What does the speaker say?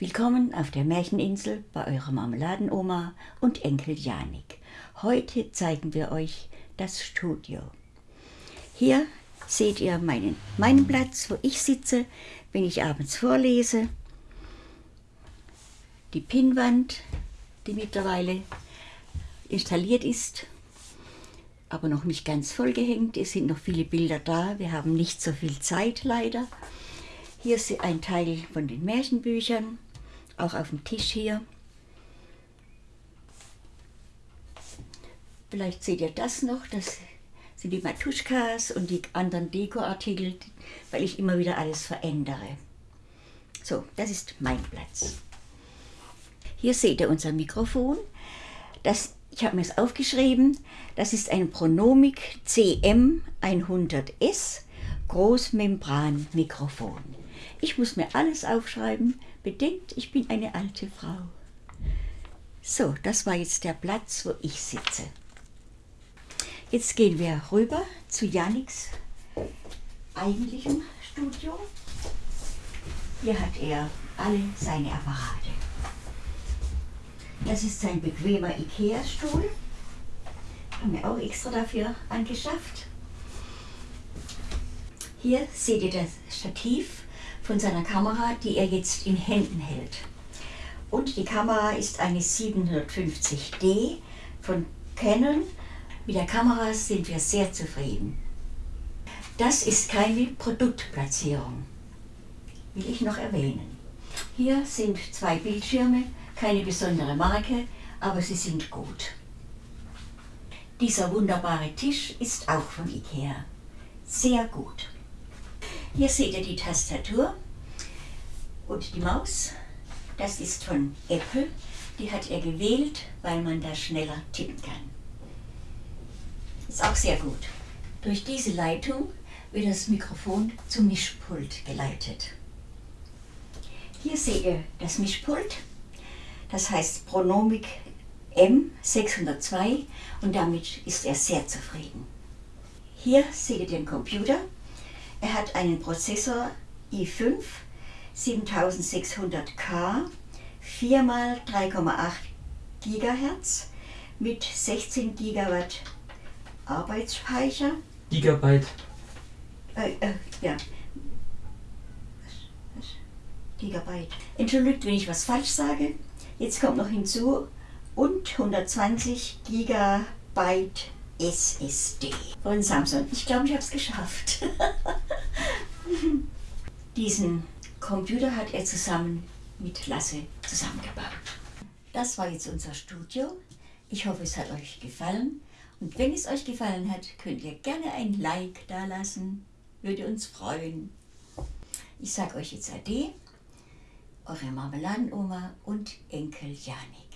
Willkommen auf der Märcheninsel bei eurer Marmeladenoma und Enkel Janik. Heute zeigen wir euch das Studio. Hier seht ihr meinen, meinen Platz, wo ich sitze, wenn ich abends vorlese. Die Pinnwand, die mittlerweile installiert ist, aber noch nicht ganz vollgehängt. Es sind noch viele Bilder da. Wir haben nicht so viel Zeit leider. Hier ist ein Teil von den Märchenbüchern, auch auf dem Tisch hier. Vielleicht seht ihr das noch, das sind die Matuschkas und die anderen Dekoartikel, weil ich immer wieder alles verändere. So, das ist mein Platz. Hier seht ihr unser Mikrofon. Das, ich habe mir es aufgeschrieben. Das ist ein Pronomic CM100S Großmembran-Mikrofon. Ich muss mir alles aufschreiben. Bedenkt, ich bin eine alte Frau. So, das war jetzt der Platz, wo ich sitze. Jetzt gehen wir rüber zu Janiks eigentlichem Studio. Hier hat er alle seine Apparate. Das ist sein bequemer Ikea-Stuhl. Haben wir auch extra dafür angeschafft. Hier seht ihr das Stativ von seiner Kamera, die er jetzt in Händen hält. Und die Kamera ist eine 750D von Canon. Mit der Kamera sind wir sehr zufrieden. Das ist keine Produktplatzierung, will ich noch erwähnen. Hier sind zwei Bildschirme, keine besondere Marke, aber sie sind gut. Dieser wunderbare Tisch ist auch von Ikea. Sehr gut. Hier seht ihr die Tastatur und die Maus. Das ist von Apple. Die hat er gewählt, weil man da schneller tippen kann. Ist auch sehr gut. Durch diese Leitung wird das Mikrofon zum Mischpult geleitet. Hier seht ihr das Mischpult. Das heißt Pronomic M602 und damit ist er sehr zufrieden. Hier seht ihr den Computer. Er hat einen Prozessor i5 7600K 4 x 3,8 GHz mit 16 GB Arbeitsspeicher. Gigabyte. Äh, äh, ja. Gigabyte. Entschuldigt, wenn ich was falsch sage. Jetzt kommt noch hinzu und 120 Gigabyte SSD von Samsung. Ich glaube, ich habe es geschafft. Diesen Computer hat er zusammen mit Lasse zusammengebaut. Das war jetzt unser Studio. Ich hoffe, es hat euch gefallen. Und wenn es euch gefallen hat, könnt ihr gerne ein Like da lassen. Würde uns freuen. Ich sage euch jetzt Ade, eure Marmeladenoma und Enkel Janik.